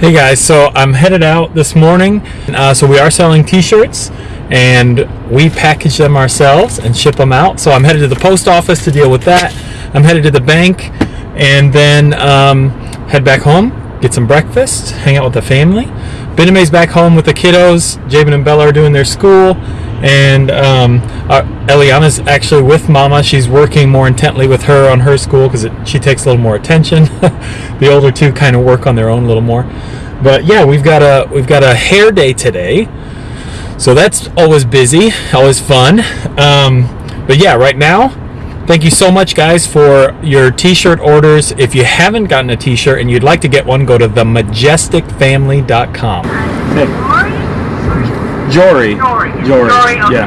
Hey guys, so I'm headed out this morning. Uh, so we are selling t-shirts and we package them ourselves and ship them out. So I'm headed to the post office to deal with that. I'm headed to the bank and then um, head back home, get some breakfast, hang out with the family. Bename's back home with the kiddos. Jabin and Bella are doing their school and um, uh, Eliana's actually with Mama. She's working more intently with her on her school because she takes a little more attention. the older two kind of work on their own a little more. But yeah, we've got a we've got a hair day today, so that's always busy, always fun. Um, but yeah, right now, thank you so much, guys, for your T-shirt orders. If you haven't gotten a T-shirt and you'd like to get one, go to themajesticfamily.com. Hey. Jory. Jory. Jory. Jory. Okay. Yeah.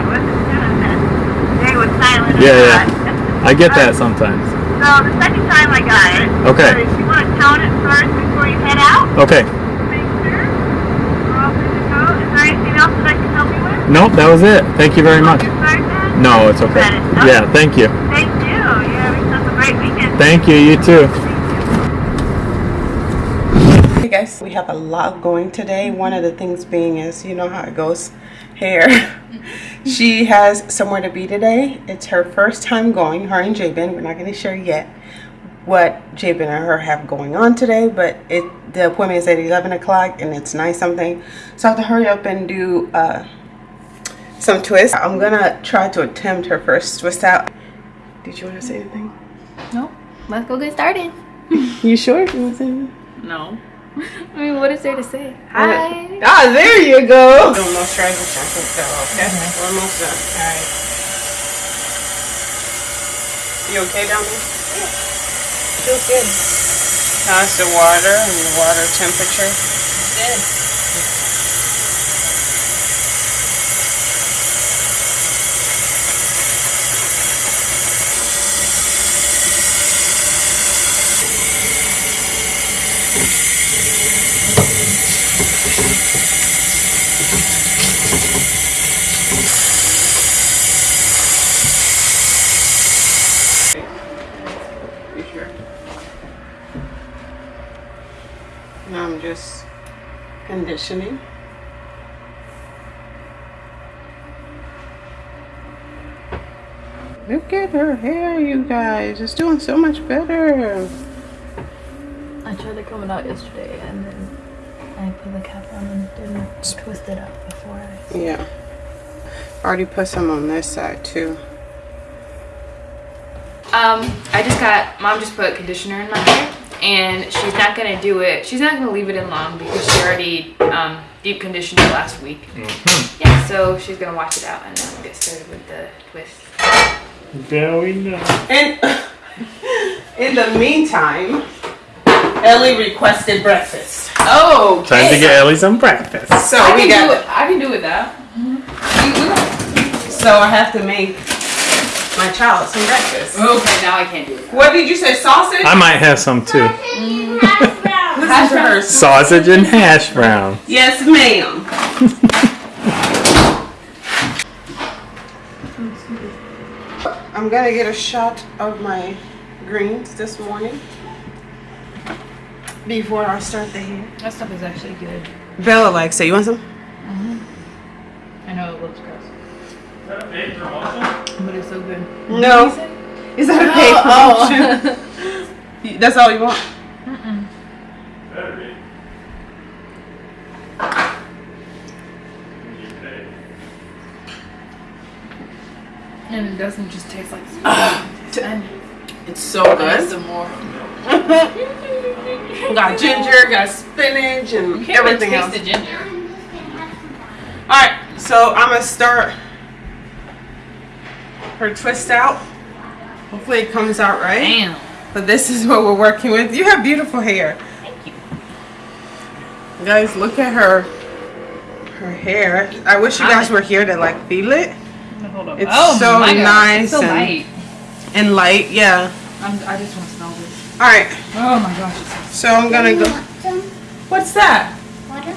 They was silent. Yeah, yeah. I get that um, sometimes. So the second time I got it. Okay. So if you want to count it first before you head out. Okay. Make sure. We're all good to go. Is there anything else that I can help you with? Nope, that was it. Thank you very much. Your card then? No, it's okay. Okay. Yeah, thank you. Thank you. You have yourself a great weekend. Thank you. You too. Hey guys, we have a lot going today. One of the things being is, you know how it goes, hair. she has somewhere to be today. It's her first time going, her and Jabin. We're not going to share yet what Jabin and her have going on today, but it the appointment is at 11 o'clock and it's 9 something. So I have to hurry up and do uh, some twists. I'm going to try to attempt her first twist out. Did you want to say anything? No, let's go get started. You sure? You want to say anything? No. I mean, what is there to say? Hi. Ah, there you go. No, no strangle shackles fell off. Okay, we're almost done. All right. You okay down there? Yeah. Feels good. How's the water and the water temperature? Good. You sure? Now I'm just conditioning. Look at her hair, you guys. It's doing so much better. I tried to comb it out yesterday and then I put the cap on and didn't twist it up before I. Yeah. Already put some on this side too. Um, I just got, mom just put conditioner in my hair and she's not gonna do it, she's not gonna leave it in long because she already um, deep conditioned it last week. Yeah, so she's gonna wash it out and then get started with the twist. Very nice. And in the meantime, Ellie requested breakfast. Oh, Time to get Ellie some breakfast. So I we can do got it, I can do it that. so I have to make my child some breakfast. Okay, now I can't do it. What did you say? Sausage? I might have some too. Hash browns. Sausage and hash brown. Yes, ma'am. I'm gonna get a shot of my greens this morning before I start the hair. That stuff is actually good. Bella likes it. You want some? Mm-hmm. I know it looks gross. But it's so good. No. Is that a paid Oh, promotion? That's all you want? And it doesn't just taste like It's so there's some more. got ginger, got spinach, and everything else. the ginger. All right, so I'm gonna start her twist out. Hopefully it comes out right. Damn. But this is what we're working with. You have beautiful hair. Thank you. Guys, look at her her hair. I wish you guys were here to like feel it. It's oh so nice. It's so and, and, light, yeah. I'm, i just want to smell this. All right. Oh my gosh. So I'm going to go. What's that? Water?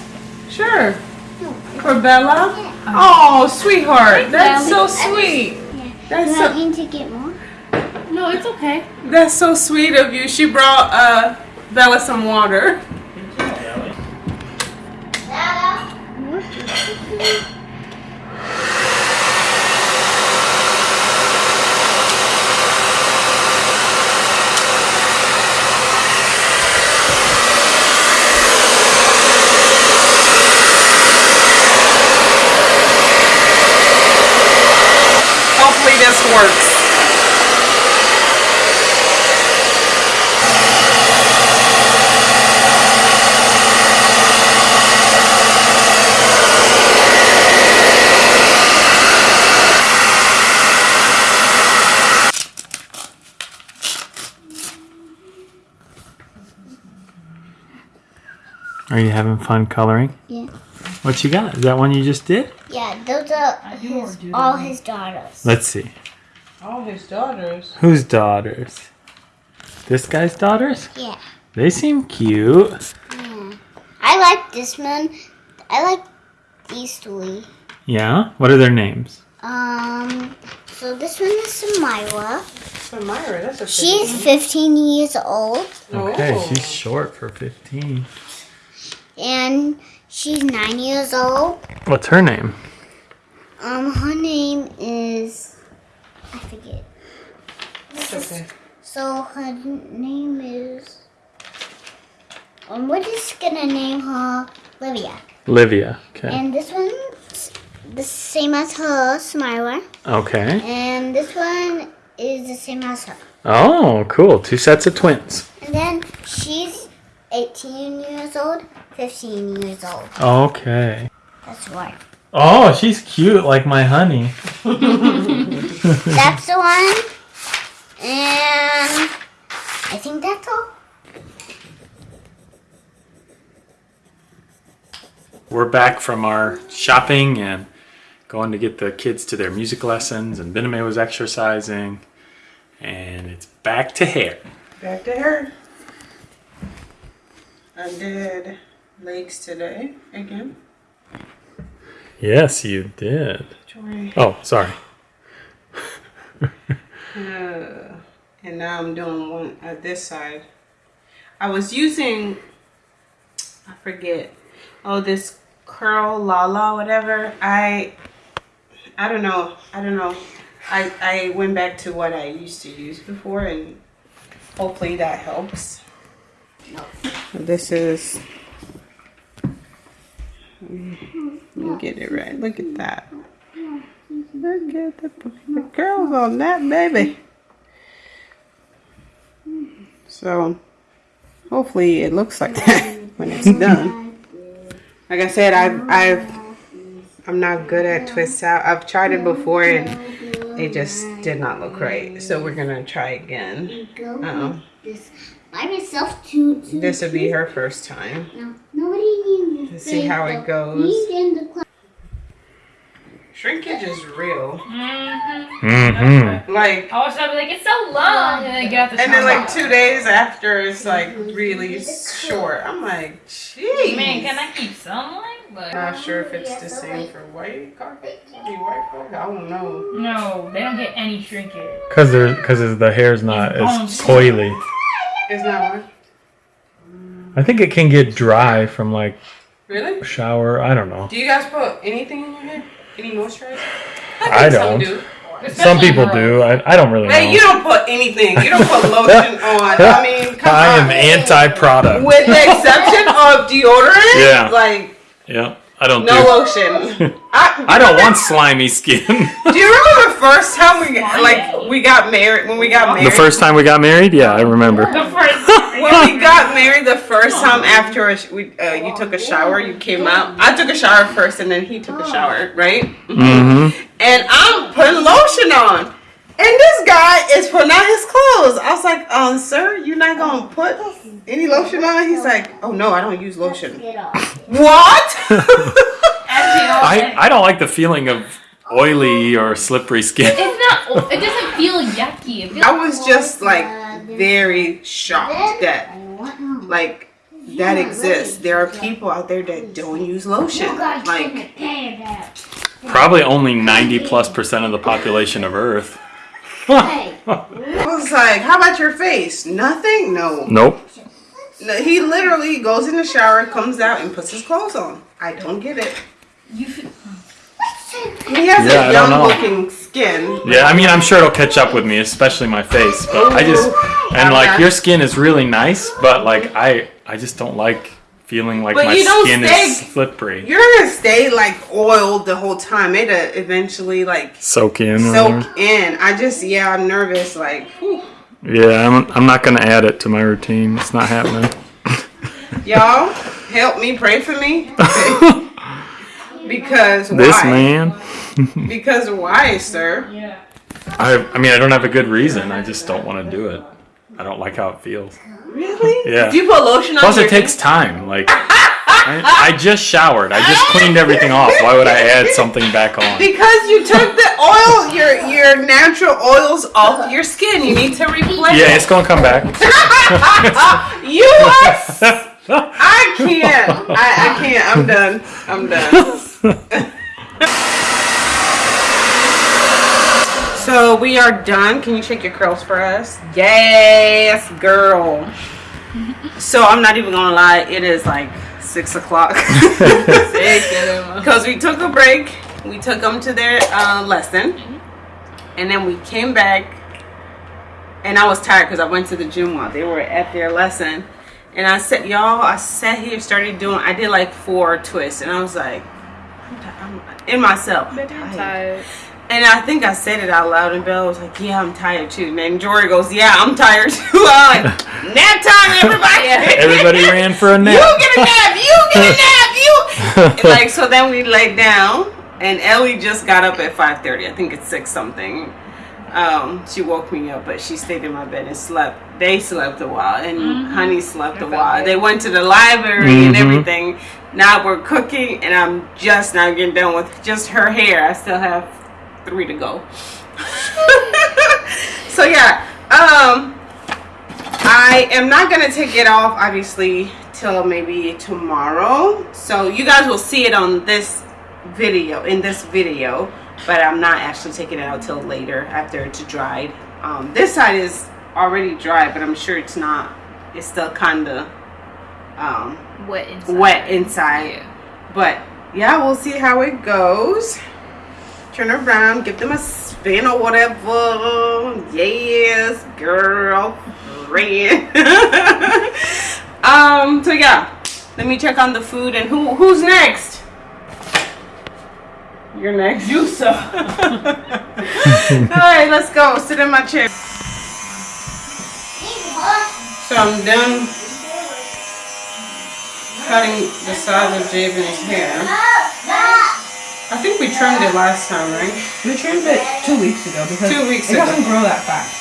Sure. No, For Bella? Yeah. Oh, sweetheart. That's so sweet. Yeah. That's You so, I to get more? No, it's okay. That's so sweet of you. She brought uh, Bella some water. Bella. Are you having fun coloring? Yeah. What you got? Is that one you just did? Yeah, those are his, all his daughters. Let's see. All his daughters. Whose daughters? This guy's daughters? Yeah. They seem cute. I like this one. I like these three. Yeah? What are their names? Um, so this one is Samira. So Myra, that's a She's 15 years old, Okay, Oh. she's short for 15. And she's nine years old. What's her name? Um, her name is I forget. okay. So her name is. Um, we're just gonna name her Livia. Livia. Okay. And this one's the same as her, Samira. Okay. And this one is the same as her. Oh, cool. Two sets of twins. And then she's 18 years old, 15 years old. Okay. That's why. Oh, she's cute like my honey. That's the one. And I think that's all. We're back from our shopping and going to get the kids to their music lessons, and Bename was exercising, and it's back to hair. Back to hair. I did legs today again. Yes, you did. Joy. Oh, sorry. Uh, and now I'm doing one at this side. I was using, I forget, oh this curl lala whatever. I, I don't know. I don't know. I I went back to what I used to use before, and hopefully that helps. This is. Me get it right. Look at that. Look at the, the girls on that baby. So hopefully it looks like that when it's done. Like I said, I've I've I'm not good at twists out. I've tried it before and it just did not look right. So we're gonna try again. Um, this by myself too this would be her first time. No, nobody needs To see how it goes. He's in the class. Shrinkage is real. Mm-hmm. Like I was like, it's so long, and then get the and then like two days after it's like really short. I'm like, geez. Man, can I keep some like? But Not sure if it's the same for white carpet. I white carpet. I don't know. no, they don't get any shrinkage. Cause there, cause the hair's not as coily. It's not one. I think it can get dry from like Really? shower. I don't know. Do you guys put anything in your hair? Any moisturizer? I think don't. Some do. Some people do. I, I don't really Hey, you don't put anything. You don't put lotion on. I mean, come I on. am anti-product. With the exception of deodorant. Yeah. Like Yeah, I don't no do. lotion. I, I don't want slimy skin. Do you remember the first time we got, like we got married? When we got married. the first time we got married, yeah, I remember. The first. When we got married the first time after a we, uh, you took a shower, you came out. I took a shower first, and then he took a shower, right? Mm-hmm. And I'm putting lotion on, and this guy is putting on his clothes. I was like, "Um, sir, you're not gonna put any lotion on?" He's like, "Oh no, I don't use lotion." What? I, I don't like the feeling of oily or slippery skin. It's not. It doesn't feel yucky. It feels I was just like very shocked that like that exists. There are people out there that don't use lotion. Like Probably only 90 plus percent of the population of Earth. I was like, "How about your face? Nothing? No." Nope. No, He literally goes in the shower, comes out, and puts his clothes on. I don't get it. You. He has Yeah, I a don't young know. looking skin. Yeah, I mean, I'm sure it'll catch up with me, especially my face. But I just and like your skin is really nice, but like I I just don't like feeling like But my skin stay- is slippery. You're gonna stay like oiled the whole time. It'll eventually like Soak in. or soak in. I just yeah, I'm nervous. Like, whew. Yeah, I'm, I'm not gonna add it to my routine. It's not happening. y'all help me, pray for me. because why? This man. Because why, sir? Yeah. I I mean I don't have a good reason. I just don't want to do it. I don't like how it feels. Really? Yeah. Do you put lotion on Plus, it takes time. Like, I, I just showered. I just cleaned everything off. Why would I add something back on? Because you took the oil, your your natural oils off your skin. You need to replace. Yeah, it's gonna come back. You are. I can't. I, I can't. I'm done. I'm done. So we are done. Can you shake your curls for us? Yes, girl. So I'm not even gonna lie. It is like six o'clock. Because we took a break. We took them to their uh, lesson, and then we came back. And I was tired because I went to the gym while they were at their lesson. And I said, y'all, I sat here, started doing. I did like four twists, and I was like, I'm, I'm in myself. I'm tired. And I think I said it out loud, and Bella was like, "Yeah, I'm tired too." And then Jory goes, "Yeah, I'm tired too." I'm like, "Nap time, everybody!" Everybody ran for a nap. You get a nap. You get a nap. You like so. Then we laid down, and Ellie just got up at five thirty. I think it's six something. Um, she woke me up, but she stayed in my bed and slept. They slept a while, and Honey slept a while. They went to the library and Mhm. everything. Now we're cooking, and I'm just now getting done with just her hair. I still have three to go. so yeah, um, I am not gonna take it off obviously till maybe tomorrow. So you guys will see it on this video in this video, but I'm not actually taking it out till later after it's dried. Um, this side is already dry, but I'm sure it's not. It's still kinda um, Wet inside. wet inside. But yeah, we'll see how it goes. Turn around, give them a spin or whatever. Yes, girl. Friend. um, so yeah. Let me check on the food and who who's next? You're next. You so. Alright, let's go. Sit in my chair. So I'm done cutting the sides of Jabin's hair. I think we trimmed it last time, right? We trimmed it two weeks ago because Two weeks it ago. doesn't grow that fast.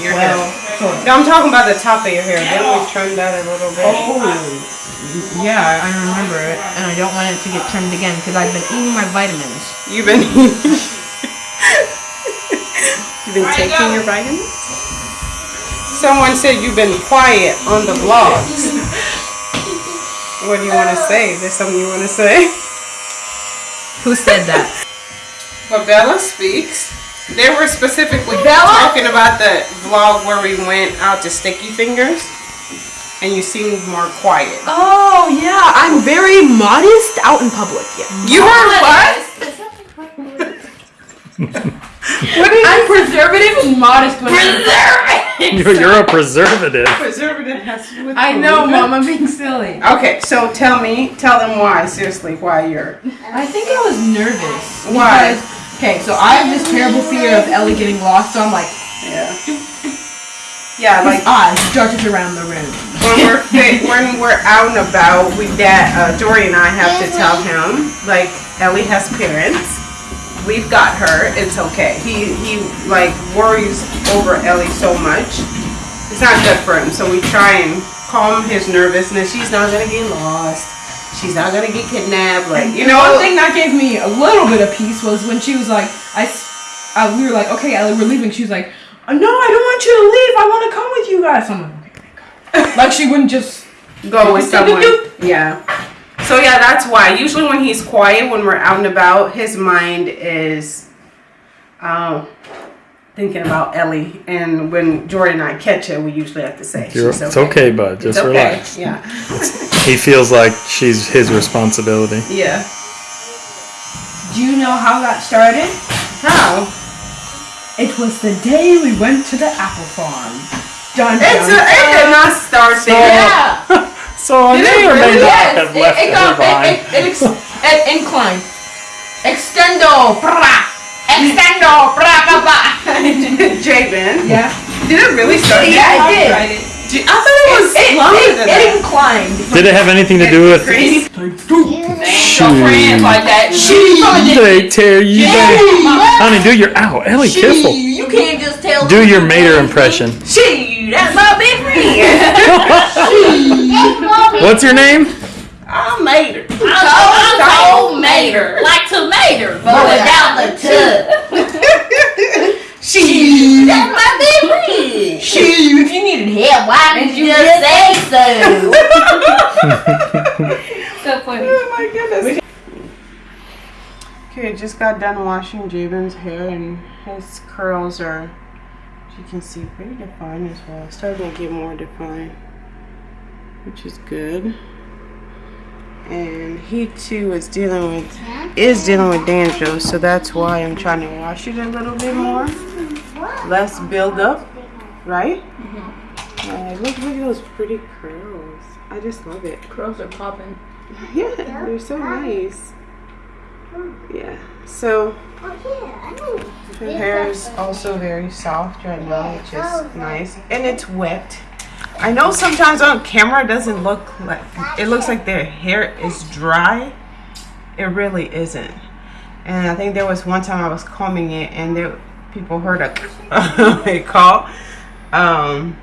Your Well, hair. sort of. No, I'm talking about the top of your hair. Didn't we trim that a little bit? Oh, yeah, I remember it, and I don't want it to get trimmed again because I've been eating my vitamins. You've been eating. You've been taking your vitamins? Someone said you've been quiet on the vlogs. What do you want to say? Is there something you want to say? Who said that? But Bella speaks. They were specifically Bella? talking about the vlog where we went out to Sticky Fingers, and you seemed more quiet. oh yeah, I'm very modest out in public. Yeah. You were what? I'm preservative and modest when You're, you're a preservative. Preservative has with I know, mom. I'm being silly. Okay, so tell me, tell them why. Seriously, why you're? I think I was nervous. Why? because- Okay, so I have this terrible fear of Ellie getting lost, so I'm like, Yeah. Yeah, like eyes darted around the room. when we're fit, when we're out and about, we dad, uh, Dory and I have to tell him like Ellie has parents. We've got her. It's okay. He he like worries over Ellie so much. It's not good for him. So we try and calm his nervousness. She's not gonna get lost. She's not gonna get kidnapped. Like you know, one thing that gave me a little bit of peace was when she was like, I, uh, we were like, okay, Ellie, we're leaving. She was like, "Uh, no, I don't want you to leave. I want to come with you guys. I'm like, okay, God. like she wouldn't just. go with someone. Yeah. So yeah, that's why. Usually when he's quiet, when we're out and about, his mind is um, thinking about Ellie. And when Jordan and I catch her, we usually have to say, You're- it's okay, bud. Just It's okay. relax. Yeah. He feels like she's his responsibility. Yeah. Do you know how that started? How? It was the day we went to the apple farm. Dun, It's dun, a, it did not start there. Yeah. So I may or may not Yes, have it, left it, her got, behind. it, it, it, ex, it inclined. Extendo, bra. Extendo, bra, bra, bra. Jabin. Yeah. Did it really start Yeah, there? it did. I thought it was It, longer it, than it that. inclined. Did it have anything to do with? Crazy. No friends like that. She. They tear you down. Honey, do your ow, Ellie, careful. You can't just tell. Do your mater impression. She. That's my big friend. What's your name? I made her. I'm so mater. Like tomato, But without the tub. She. That's my big friend. She. If you needed help, why didn't you just say so? So funny. Oh my goodness. Okay, just got done washing Jabin's hair and his curls are, as you can see, pretty defined as well. Starting to get more defined, which is good. And he too is dealing with is dealing with dandruff, so that's why I'm trying to wash it a little bit more. Less build up, right? Mm-hmm. Yeah, look, look at those pretty curls. I just love it. Curls are popping. Yeah, they're so nice. Yeah. So her hair is also very soft right now, which is nice, and it's wet. I know sometimes on camera it doesn't look like it looks like their hair is dry. It really isn't. And I think there was one time I was combing it, and there people heard a, a call. Um,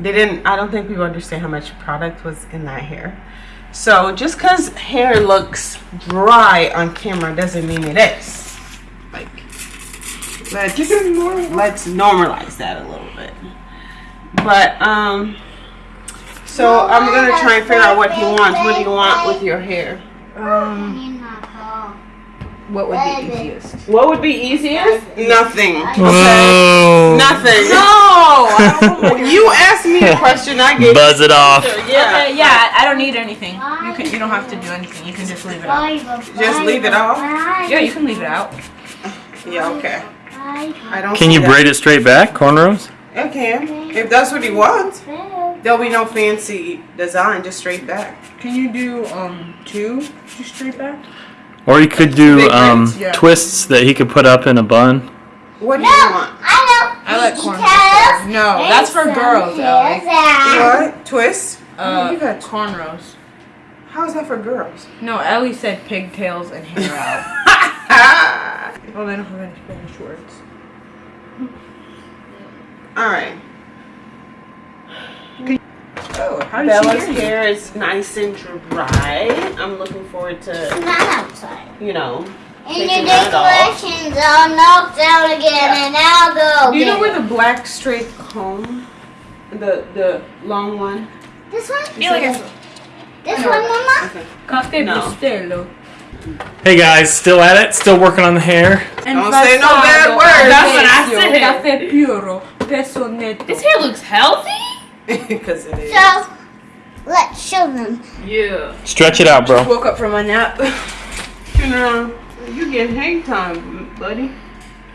they didn't. I don't think people understand how much product was in that hair. So just because hair looks dry on camera doesn't mean it is. Like, let's let's normalize that a little bit. But um, so I'm gonna try and figure out what he wants. What do you want with your hair? Um, what would be easiest? What would be easiest? Nothing. Whoa. Nothing. No. You asked me a question. I gave. Buzz it off. Yeah. Okay, yeah, I don't need anything. You can. You don't have to do anything. You can just leave it out. Just leave it off. Yeah, you can leave it out. Yeah. Okay. I don't. Can see you that. braid it straight back, cornrows? I can. If that's what he wants. There'll be no fancy design, just straight back. Can you do um two just straight back? Or you could do um, yeah. twists that he could put up in a bun. What do you want? I like cornrows. No, that's for girls, Ellie. What? Twist? Uh, You got- cornrows. How's that for girls? No, Ellie said pigtails and hair out. Oh, they don't have any Spanish words. All right. Oh, how Bella's she hair is nice and dry. I'm looking forward to, Not outside. you know. And your decorations are knocked out again, and I'll go. Do you know where the black straight comb, the the long one? this one? feel like it's This one, Mama? Okay. Cafe No. Bustelo. Hey guys, still at it? Still working on the hair? Don't say no bad words. That's what I said. Cafe Puro. Peso Neto. This hair looks healthy. Because it is. So, let's show them. Yeah. Stretch it out, bro. Woke up from a nap. You know, you get hang time, buddy.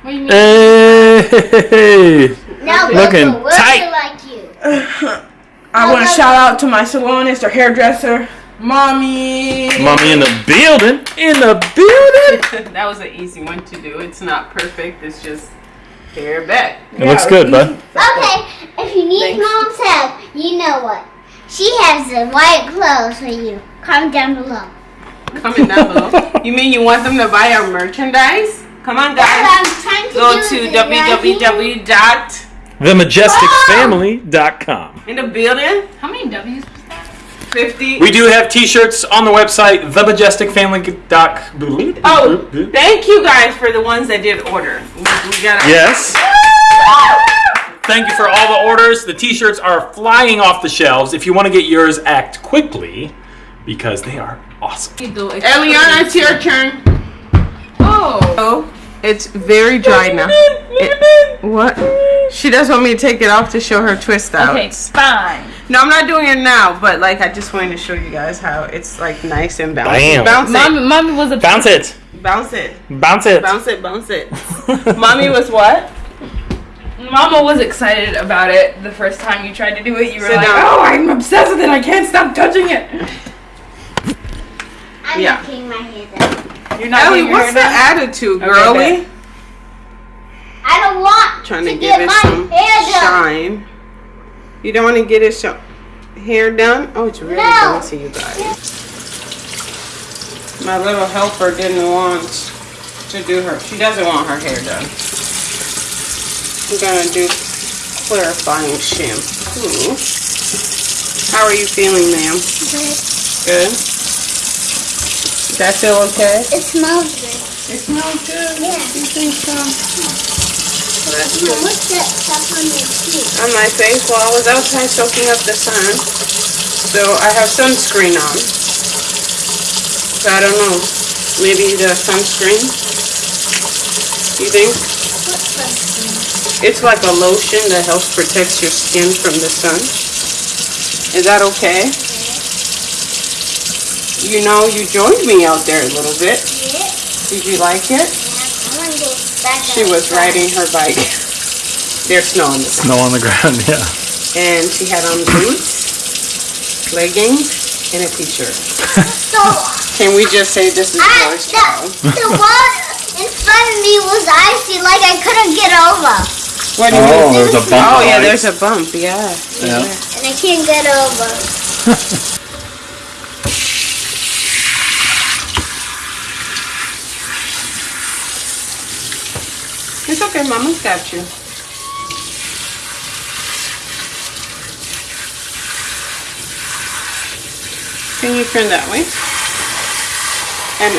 What do you mean? Hey! Now, Looking Bubba, we'll tight. be like you. I want to shout out to my salonist or hairdresser, mommy. Mommy in the building. In the building. that was an easy one to do. It's not perfect. It's just hair back. It looks good, bud. Okay, if you need mom's help, you know what? She has the white clothes for you. Comment down below. Comment down below. You mean you want them to buy our merchandise? Come on, guys. I'm trying to Go to with it right here. www dot TheMajesticFamily.com. Oh! in the building How many W's was that? fifty. We do have t-shirts on the website, themajesticfamily.com. Oh, thank you guys for the ones that did order. We, we got. Yes. Thank you for all the orders. The t-shirts are flying off the shelves. If you want to get yours, act quickly because they are awesome. Eliana, it's your turn. Oh. Oh, it's very dry now. It- what? She does want me to take it off to show her twist outs. Okay, fine. No, I'm not doing it now, but like I just wanted to show you guys how it's like nice and bouncy. Bam. Bounce it. Mommy, mommy was a Bounce it. Bounce it. Bounce it. Bounce it. Bounce it. Mommy was what? Mama was excited about it the first time you tried to do it. You were Sit like, down. "Oh, I'm obsessed with it. I can't stop touching it." I'm Yeah. not my hair done. You're not Ellie, getting your what's the hair done? attitude, Okay, girly? bet. I don't want Trying to to give get it my some hair done. shine. You don't want to get his sh- hair done? Oh, it's really No. bouncy, you guys. My little helper didn't want to do her. She doesn't want her hair done. I'm gonna do clarifying shampoo. How are you feeling, ma'am? Good. Does that feel okay? It smells good. It smells good. Yeah. You think so? Now, what's that stuff on your teeth? on my face while I was outside soaking up the sun. So I have sunscreen on. So I don't know. Maybe the sunscreen? You think? It's like a lotion that helps protect your skin from the sun. Is that okay? You know, you joined me out there a little bit. Yeah. Did you like it? I want to go back She was outside. riding her bike. There's snow on the Snow on the ground, yeah. and she had on boots, leggings, and a t-shirt. So, Can we just say this is I, George Town? the, the one in front of me was icy, like I couldn't get over. What do you oh, mean? Oh, there's a bump. Oh yeah, there's a bump. Yeah. Yeah. And I can't get over. It's okay, Mama's got you. Can you turn that way? And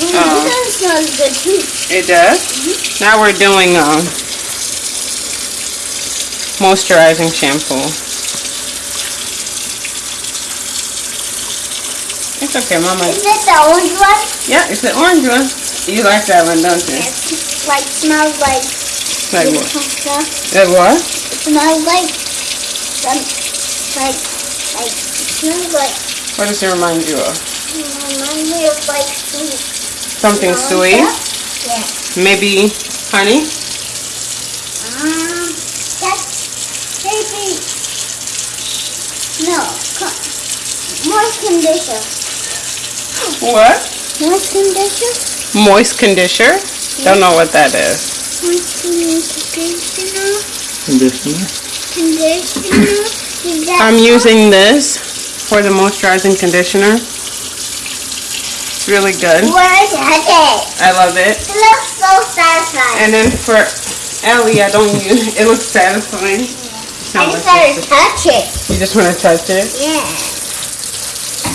Mm, smells good too. it does. Now we're doing um moisturizing shampoo. It's okay, Mama. Is it the orange one? Yeah, it's the orange one. You like that one, don't you? It like smells like Like what? stuff. That what? It smells like some like like it smells like What does it remind you of? it reminds me of like sweet. Something sweet? Yeah. Maybe honey? Um, that's maybe no. more Moist conditioner. What? Moist conditioner. Moist conditioner? Don't know what that is. Moist conditioner. Conditioner. Conditioner. I'm using this for the moisturizing conditioner. It's really good. Where's it? I love it. It looks so satisfying. And then for Ellie, I don't use it. looks satisfying. I just gotta touch it. You just want to touch it? Yeah.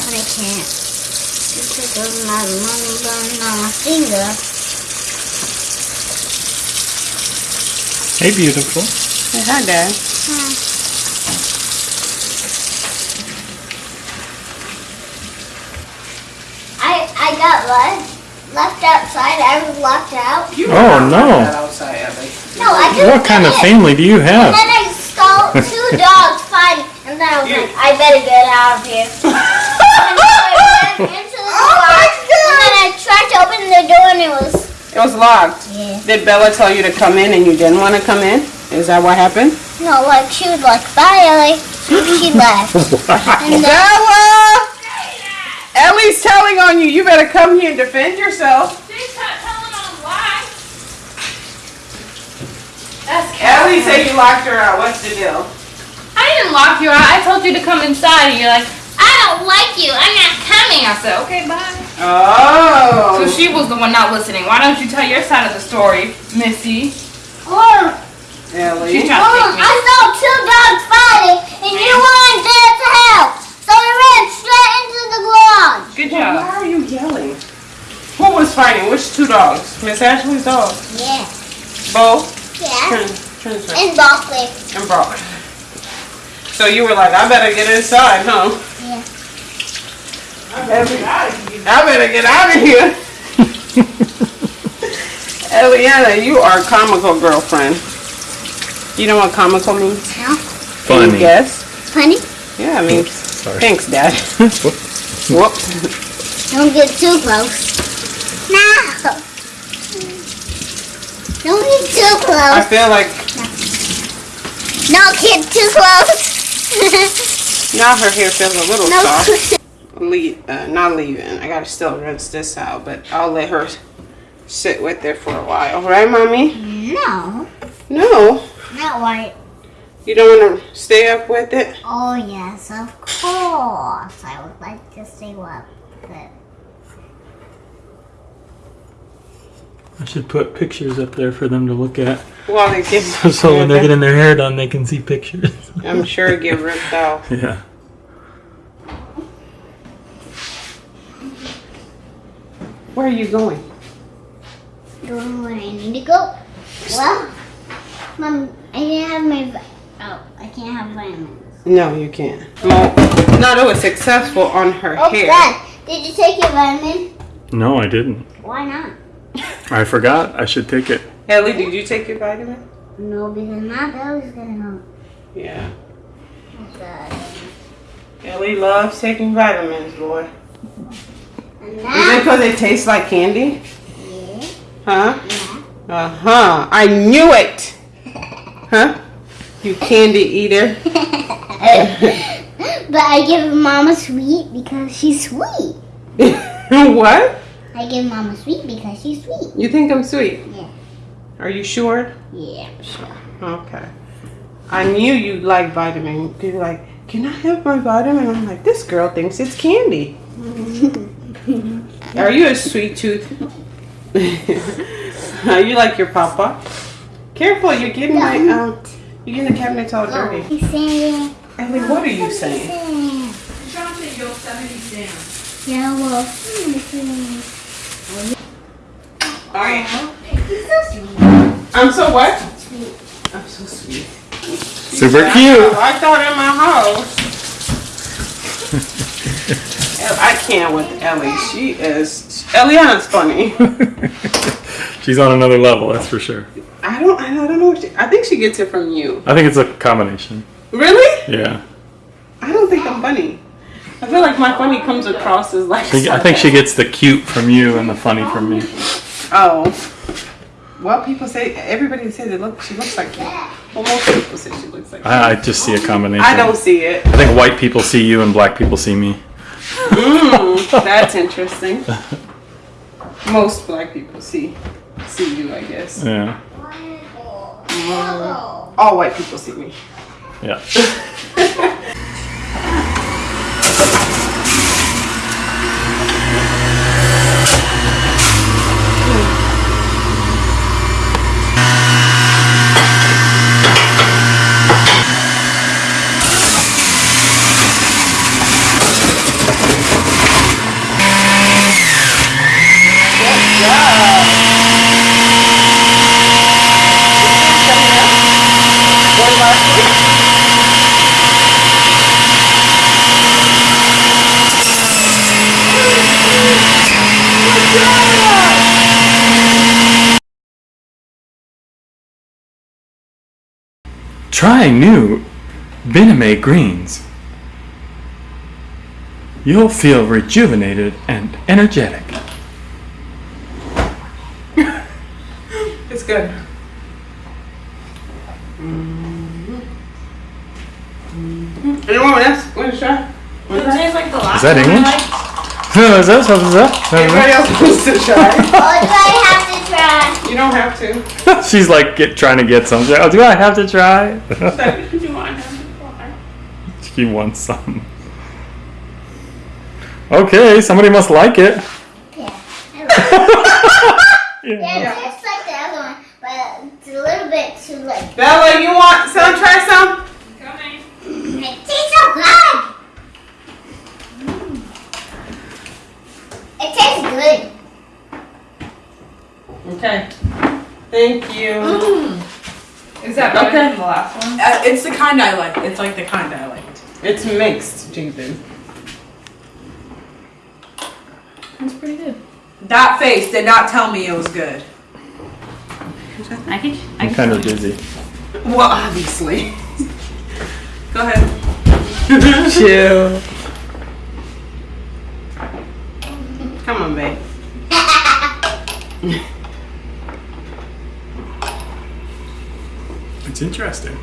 But I can't. Because of my money going on my finger. Hey, beautiful. Hey, hi, Dad. I I got left left outside. I was locked out. You Oh, no. outside, No, I didn't. What kind of it. family do you have? And have? then I saw two dogs fighting, and then I was like, I better get out of here. Oh and so I went into the Oh door, and then I tried to open the door, and it was It was locked. yeah. Did Bella tell you to come in and you didn't want to come in? Is that what happened? No, like she was like, bye, Ellie. She left. And then, Bella! Ellie's telling on you. You better come here and defend yourself. She's not telling on why. That's Ellie said you locked her out. What's the deal? I didn't lock you out. I told you to come inside, and you're like, I don't like you. I'm not coming. I said, okay, bye. Oh. So she was the one not listening. Why don't you tell your side of the story, Missy? Or Ellie. She's trying to me. I saw two dogs fighting, and you weren't there to help. So I ran straight into the garage. Good job. Why are you yelling? Who was fighting? Which two dogs? Miss Ashley's dog. Yeah. Both? Yeah. Turn, turn, turn. And broccoli. And Brock. So you were like, I better get inside, huh? Yeah. I better, get out of here. Eliana, you are a comical girlfriend. You know what comical means? No? Can you Funny. guess? Funny? Yeah, I mean, Sorry. thanks, Dad. Whoop. Don't get too close. No! Don't get too close. I feel like Don't get too close. now her hair feels a little no. soft. Leave, uh, not leaving. I gotta still rinse this out, but I'll let her sit with it for a while. Right, mommy? No. No, Not white. you don't want to stay up with it. Oh, yes, of course. I would like to stay up with it. I should put pictures up there for them to look at. While they get, So when they're getting their hair done, they can see pictures. I'm sure it get ripped out. yeah. Where are you going? Going where I need to go? Well, Mom, I didn't have my. vi- Oh, I can't have vitamins. No, you can't. Well, not it was successful on her Oh, hair. Dad, did you take your vitamin? No, I didn't. Why not? I forgot. I should take it. Ellie, did you take your vitamin? No, because my belly's gonna hurt. Yeah. Oh, Dad. Ellie loves taking vitamins, boy. Is it because they taste like candy? yeah, Huh? yeah. Uh huh. I knew it. Huh? You candy eater. but I give Mama sweet because she's sweet. what? I give Mama sweet because she's sweet. You think I'm sweet? Yeah. Are you sure? Yeah, sure. Okay. I knew you like vitamin. You're like, can I have my vitamin? I'm like, this girl thinks it's candy. Are you a sweet tooth? Are you like your papa? Careful, you're getting my um, you're getting the cabinets all dirty. He's saying. Ellie, what are you saying? Yeah, well. All right. He's so sweet. I'm so what? I'm so sweet. Super cute. I thought in my house. I can't with Ellie. She is. Eliana's funny. She's on another level, that's for sure. I don't. I don't know. She, I think she gets it from you. I think it's a combination. Really? Yeah. I don't think I'm funny. I feel like my funny comes across as like. I think- I think she gets the cute from you and the funny from me. Oh. Well, people say everybody says it look. She looks like you. Well, most people say she looks like. you. I, I just see a combination. I don't see it. I think white people see you and black people see me. Mm, that's interesting. Most black people see see you, I guess. Yeah. All white people see me. Yeah. Try new Bename greens. You'll feel rejuvenated and energetic. It's good. Mm-hmm. Anyone else want to try? Want to try? Is that English? Is that, is that, is that- Everybody else wants to try. Do I have to try? You don't have to. She's like get, trying to get something. Oh, do I have to try? You want to try. she wants some. Okay, somebody must like it. Yeah. Yeah. Yeah, it tastes like the other one, but it's a little bit too like. Bella, you want some? Try some. It tastes so good. Mm. It tastes good. Okay. Thank you. Is that better Okay. than the last one? Uh, it's the kind I like. It's like the kind I liked. It's mixed, Jason. That's pretty good. That face did not tell me it was good. I can. I I'm kind of dizzy. Well, obviously. Go ahead. Chill. Come on, babe. It's interesting.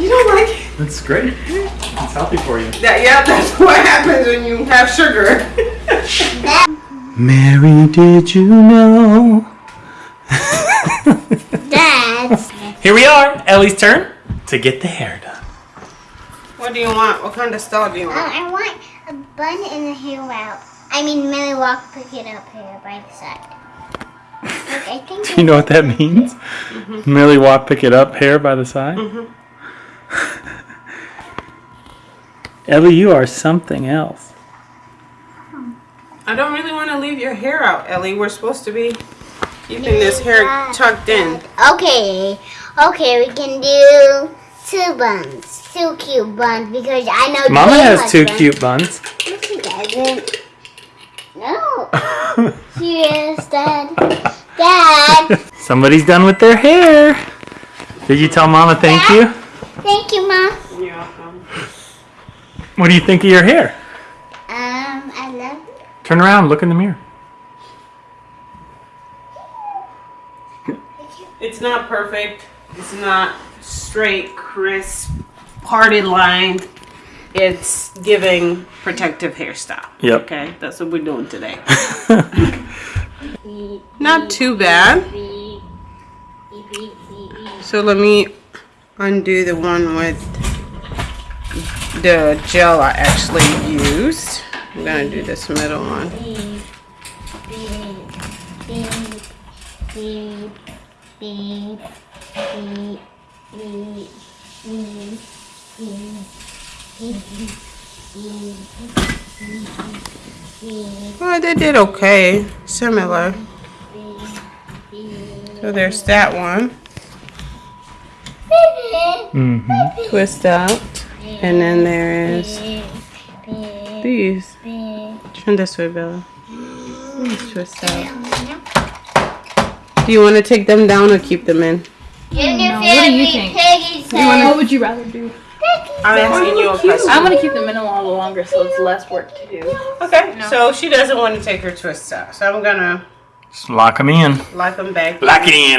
You don't like it? That's great. It's healthy for you. That, yeah, that's what happens when you have sugar. Mary, did you know? Dad. Here we are. Ellie's turn to get the hair done. What do you want? What kind of style do you want? Oh, I want a bun and a hair out. I mean, Millie Walk pick it up here by the side. Like, I think Do you know what that means? Mm-hmm. Merely walk, pick it up, hair by the side. Mm-hmm. Ellie, you are something else. I don't really want to leave your hair out, Ellie. We're supposed to be keeping this hair tucked in. Okay, okay, we can do two buns, two cute buns because I know. Mama Jay has two them. cute buns. No, she doesn't. No. Serious, Dad. Dad. Somebody's done with their hair. Did you tell Mama thank you? Thank you, Mom. You're welcome. What do you think of your hair? Um, I love you. Turn around, look in the mirror. It's not perfect. It's not straight, crisp, parted line. It's giving protective hairstyle. Yep. Okay, that's what we're doing today. Not too bad. So let me undo the one with the gel I actually used. I'm gonna do this middle one. Well, they did okay. Similar. So there's that one. Mm-hmm. Twist out. And then there is these. Turn this way, Bella. These Twist out. Do you want to take them down or keep them in? What do you think? Piggy What would you rather do? I'm asking you a question. I'm gonna keep the in a little longer so it's less work to do. Okay, so she doesn't want to take her twists out. So I'm going to Just lock them in. lock them back. Lock it in.